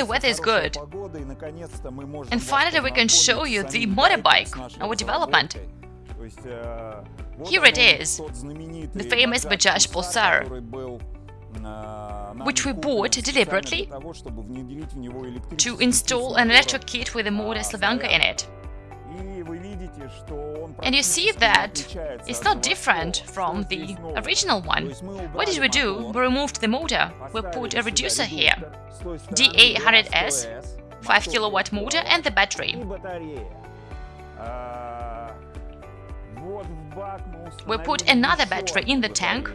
the weather is good. And finally we can show you the motorbike, our development. Here it is, the famous Bajaj Pulsar, which we bought deliberately to install an electric kit with a motor Slavyanka in it. And you see that it's not different from the original one. What did we do? We removed the motor. We put a reducer here, DA100S, 5 kilowatt motor and the battery. We put another battery in the tank.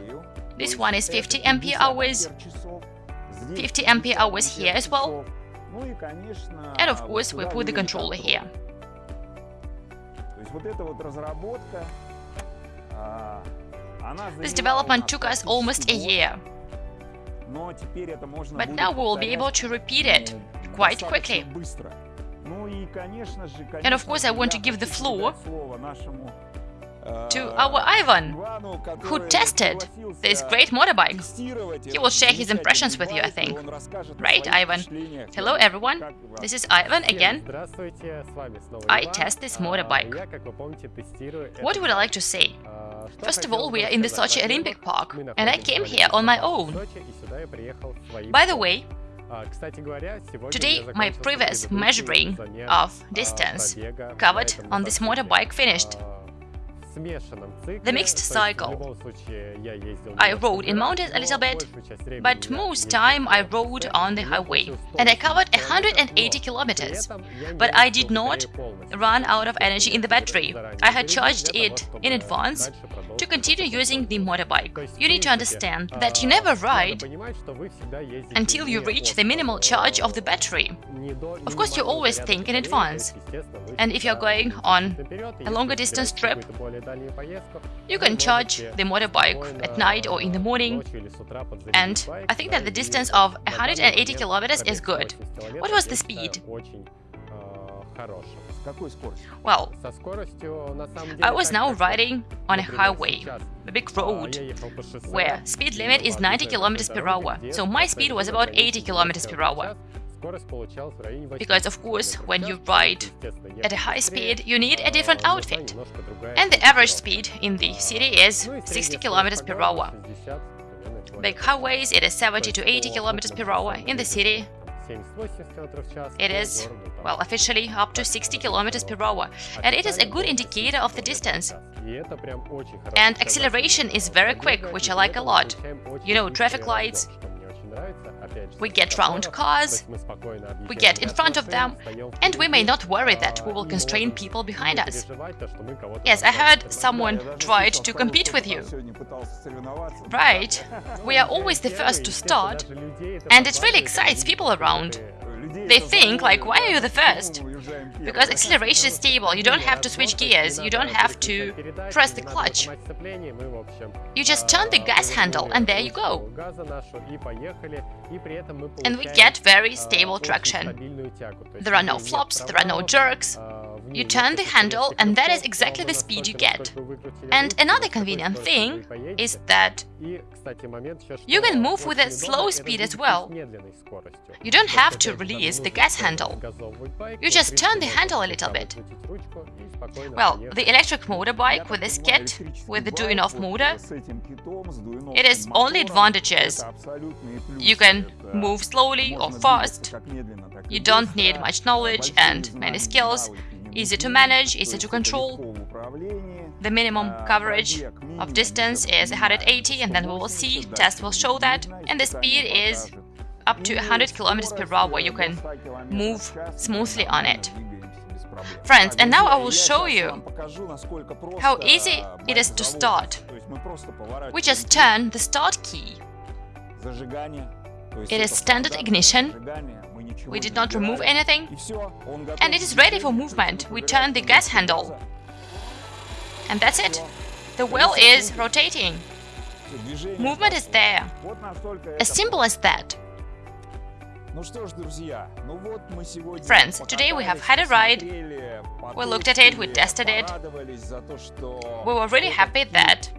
This one is 50 ampere hours, 50 ampere hours here as well. And of course we put the controller here. This development took us almost a year. But now we will be able to repeat it quite quickly. And of course I want to give the floor to our Ivan, who tested this great motorbike. He will share his impressions with you, I think. Right, Ivan? Hello, everyone. This is Ivan again. I test this motorbike. What would I like to say? First of all, we are in the Sochi Olympic Park, and I came here on my own. By the way, Today, my previous measuring of distance covered on this motorbike finished. The mixed cycle. I rode in mountains a little bit, but most time I rode on the highway, and I covered 180 kilometers. But I did not run out of energy in the battery. I had charged it in advance to continue using the motorbike. You need to understand that you never ride until you reach the minimal charge of the battery. Of course, you always think in advance. And if you're going on a longer distance trip, you can charge the motorbike at night or in the morning, and I think that the distance of 180 kilometers is good. What was the speed? Well, I was now riding on a highway, a big road, where speed limit is 90 km per hour, so my speed was about 80 km per hour. Because of course, when you ride at a high speed, you need a different outfit. And the average speed in the city is 60 km per hour. Big highways, it is 70 to 80 km per hour. In the city, it is, well, officially up to 60 km per hour, and it is a good indicator of the distance. And acceleration is very quick, which I like a lot. You know, traffic lights, we get round cars, we get in front of them, and we may not worry that we will constrain people behind us. Yes, I heard someone tried to compete with you. Right. We are always the first to start, and it really excites people around. They think, like, why are you the first? Because acceleration is stable, you don't have to switch gears, you don't have to press the clutch. You just turn the gas handle and there you go. And we get very stable traction. There are no flops, there are no jerks. You turn the handle and that is exactly the speed you get. And another convenient thing is that you can move with a slow speed as well. You don't have to release the gas handle. You just turn the handle a little bit. Well, the electric motorbike with this kit, with the Duyunov motor, it is only advantages. You can move slowly or fast. You don't need much knowledge and many skills. Easy to manage, easy to control. The minimum coverage of distance is 180 and then we will see, test will show that, and the speed is up to 100 km per hour, where you can move smoothly on it. Friends, and now I will show you how easy it is to start. We just turn the start key. It is standard ignition. We did not remove anything. And it is ready for movement. We turn the gas handle. And that's it. The wheel is rotating. Movement is there. As simple as that. Friends, today we have had a ride, we looked at it, we tested it, we were really happy that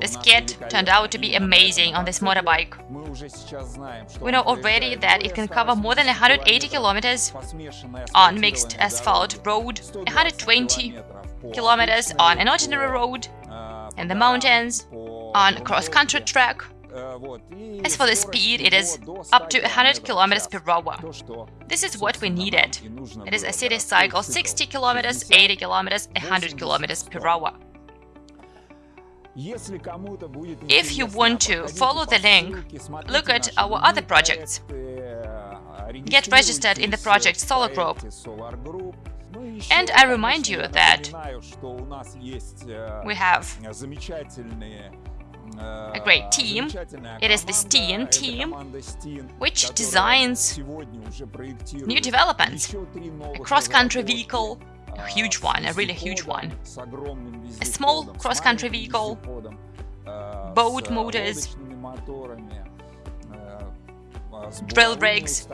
this kit turned out to be amazing on this motorbike. We know already that it can cover more than 180 kilometers on mixed asphalt road, 120 kilometers on an ordinary road, in the mountains, on cross-country track, as for the speed, it is up to 100 km per hour. This is what we needed. It is a city cycle 60 km, 80 km, 100 km per hour. If you want to follow the link, look at our other projects. Get registered in the project Solar Group. And I remind you that we have a great team. It is the Steen team, which designs new developments. A cross-country vehicle, a huge one, a really huge one. A small cross-country vehicle, boat motors, drill rigs,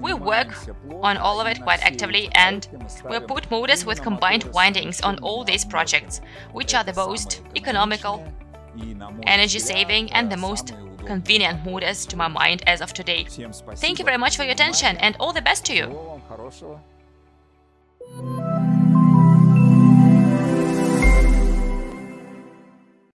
we work on all of it quite actively and we put motors with combined windings on all these projects, which are the most economical, energy saving and the most convenient motors to my mind as of today. Thank you very much for your attention and all the best to you!